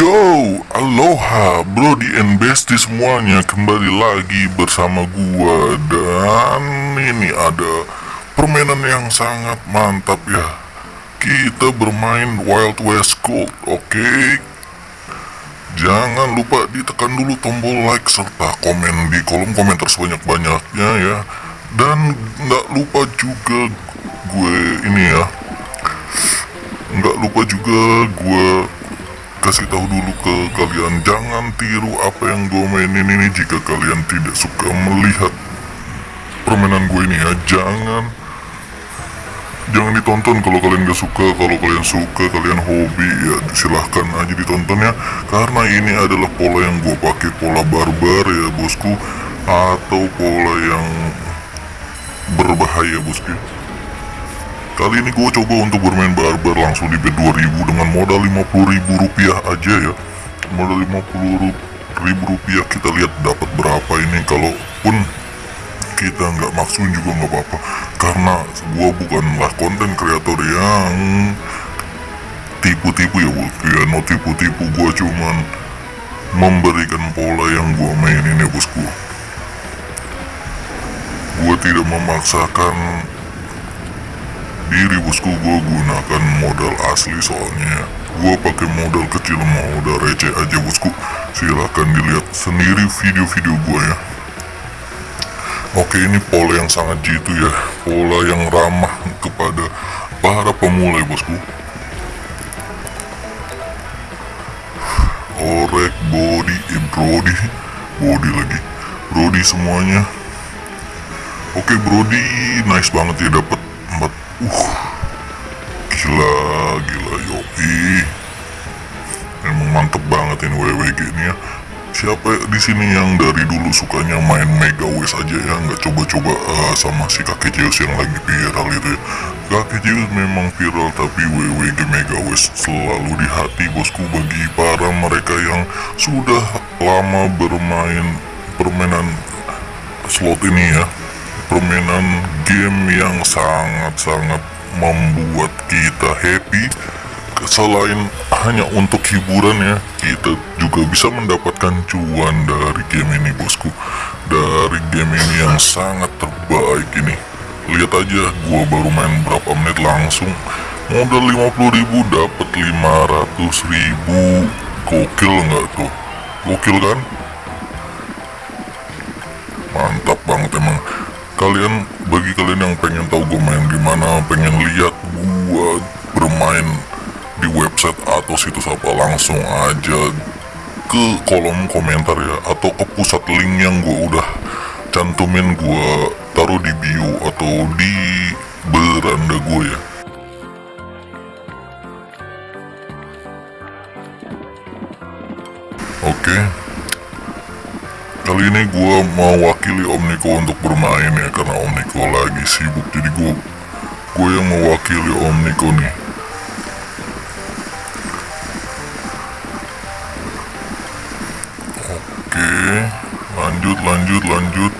Yo, aloha Brody and Bestie semuanya kembali lagi bersama gua dan ini ada permainan yang sangat mantap ya. Kita bermain Wild West Gold, oke? Jangan lupa ditekan dulu tombol like serta komen di kolom komentar sebanyak-banyaknya ya. Dan nggak lupa juga gue ini ya. Nggak lupa juga gue kasih tahu dulu ke kalian jangan tiru apa yang gue mainin ini jika kalian tidak suka melihat permainan gue ini ya. Jangan jangan ditonton kalau kalian gak suka. Kalau kalian suka kalian hobi ya silahkan aja ditonton ya. Karena ini adalah pola yang gue pakai pola barbar ya bosku. Atau pola yang berbahaya bosku Kali ini gue coba untuk bermain barbar langsung di bet 2000 dengan modal 50 ribu rupiah aja ya. Modal 50 ribu rupiah kita lihat dapat berapa ini. Kalaupun kita nggak maksun juga nggak apa-apa. Karena gue bukanlah konten kreator yang tipu-tipu ya bosku ya No tipu-tipu. Gue cuman memberikan pola yang gue mainin ya bosku. Gue tidak memaksakan diri bosku gue gunakan modal asli soalnya. Gue pakai modal kecil modal receh aja bosku. Silahkan dilihat sendiri video-video gue ya. Oke ini pola yang sangat jitu ya. Pola yang ramah kepada para pemula bosku. Orek body eh, brody. Body lagi. Brody semuanya. Oke brody nice banget ya dapat empat. Uh, mantep banget ini WWG ini ya. Siapa di sini yang dari dulu sukanya main Mega West aja ya, nggak coba-coba uh, sama si kakek Zeus yang lagi viral itu ya. Kakek Zeus memang viral tapi WWG Mega West selalu di hati bosku bagi para mereka yang sudah lama bermain permainan slot ini ya permainan game yang sangat-sangat membuat kita happy selain hanya untuk hiburan ya. Kita juga bisa mendapatkan cuan dari game ini bosku. Dari game ini yang sangat terbaik ini. Lihat aja gua baru main berapa menit langsung. Modal 50.000 dapat 500.000 gokil nggak tuh? Gokil kan? Mantap banget emang. Kalian bagi kalian yang pengen tahu gue main di mana pengen lihat di website atau situs apa langsung aja ke kolom komentar ya atau ke pusat link yang gue udah cantumin gue taruh di bio atau di beranda gue ya oke. Kali ini gue mewakili Om Niko untuk bermain ya karena Om Niko lagi sibuk jadi gue gue yang mewakili Om Niko nih. Lanjut lanjut.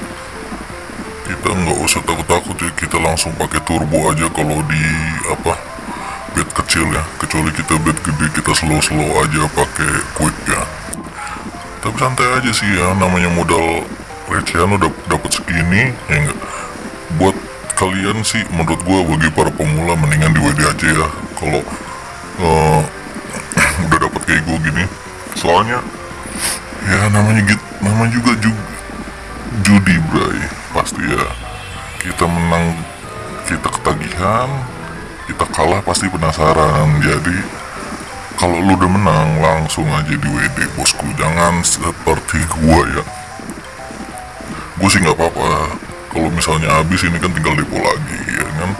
Kita nggak usah takut-takut ya kita langsung pakai turbo aja kalau di apa bed kecil ya. Kecuali kita bed gede kita slow-slow aja pakai quick ya tapi santai aja sih ya namanya modal recehan udah dapat segini ya enggak buat kalian sih menurut gua bagi para pemula mendingan di WD aja ya kalau uh, udah dapat kayak gua gini soalnya ya namanya gitu namanya juga juga judi bray pasti ya. Kita menang kita ketagihan kita kalah pasti penasaran. Jadi kalau lu udah menang langsung aja di WD bosku. Jangan seperti gua ya. Gue sih nggak apa-apa. Kalau misalnya habis ini kan tinggal depo lagi ya kan?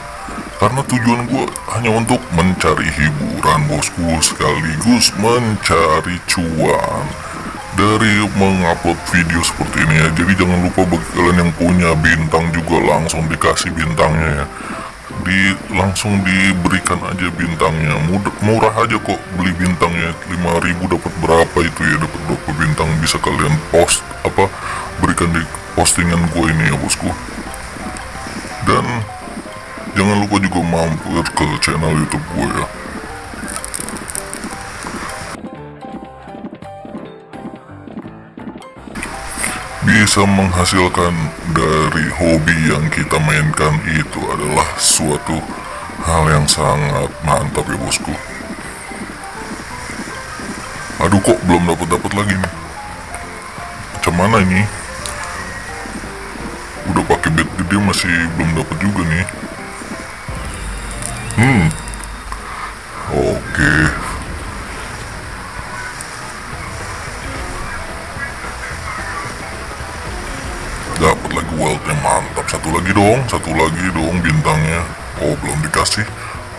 Karena tujuan gue hanya untuk mencari hiburan bosku. Sekaligus mencari cuan dari mengupload video seperti ini ya. Jadi jangan lupa bagi kalian yang punya bintang juga langsung dikasih bintangnya ya. Di langsung diberikan aja bintangnya. Mudah, murah aja kok beli bintangnya. 5000 dapat berapa itu ya? Dapat berapa bintang? Bisa kalian post apa berikan di postingan gue ini ya bosku. Dan jangan lupa juga mampir ke channel youtube gue ya bisa menghasilkan dari hobi yang kita mainkan itu adalah suatu hal yang sangat mantap ya bosku. Aduh kok belum dapat dapat lagi nih? Macam mana ini? Udah pakai bed gede masih belum dapat juga nih. Hmm. Oke. dapat lagi dong satu lagi dong bintangnya. Oh belum dikasih.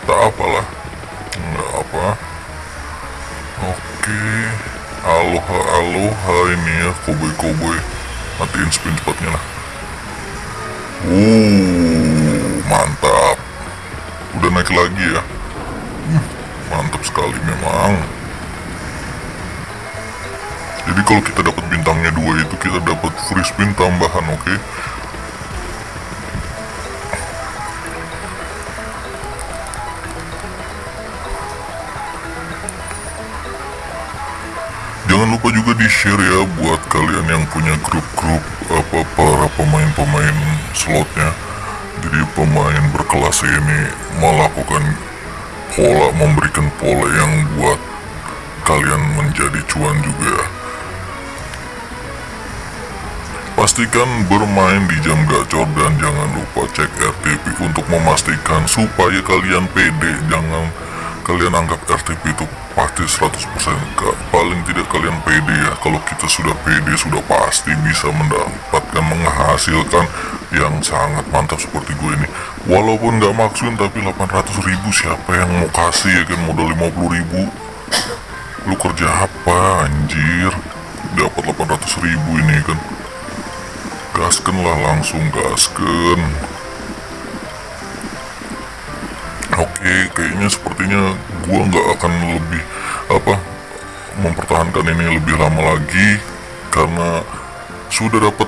Tak apalah. Nggak apa. Oke. Aloha aloha ini ya koboi koboi matiin spin spotnya lah. Uh mantap. Udah naik lagi ya? Mantap sekali memang. Jadi kalau kita dapat bintangnya dua itu kita dapat free spin tambahan, oke? Lupa juga di share ya buat kalian yang punya grup-grup apa para pemain-pemain slotnya. Jadi pemain berkelas ini melakukan pola memberikan pola yang buat kalian menjadi cuan juga. Pastikan bermain di jam gacor dan jangan lupa cek RTP untuk memastikan supaya kalian pede. Jangan kalian anggap RTP itu pasti 100% Kak. Paling tidak kalian pede ya. Kalau kita sudah pede sudah pasti bisa mendapatkan menghasilkan yang sangat mantap seperti gue ini. Walaupun nggak maksud tapi 800 ribu siapa yang mau kasih ya kan modal 50 ribu lu kerja apa anjir dapat 800 ribu ini kan gasken lah langsung gasken kayaknya sepertinya gua nggak akan lebih apa mempertahankan ini lebih lama lagi karena sudah dapat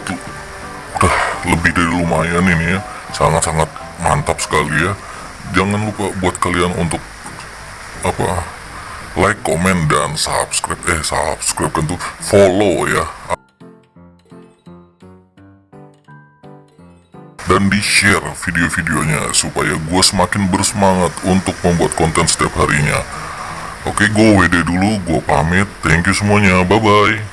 udah lebih dari lumayan ini ya. Sangat-sangat mantap sekali ya. Jangan lupa buat kalian untuk apa like, komen, dan subscribe eh subscribe kan tuh follow ya dan di share video-videonya supaya gue semakin bersemangat untuk membuat konten setiap harinya. Oke gue WD dulu gue pamit. Thank you semuanya. Bye bye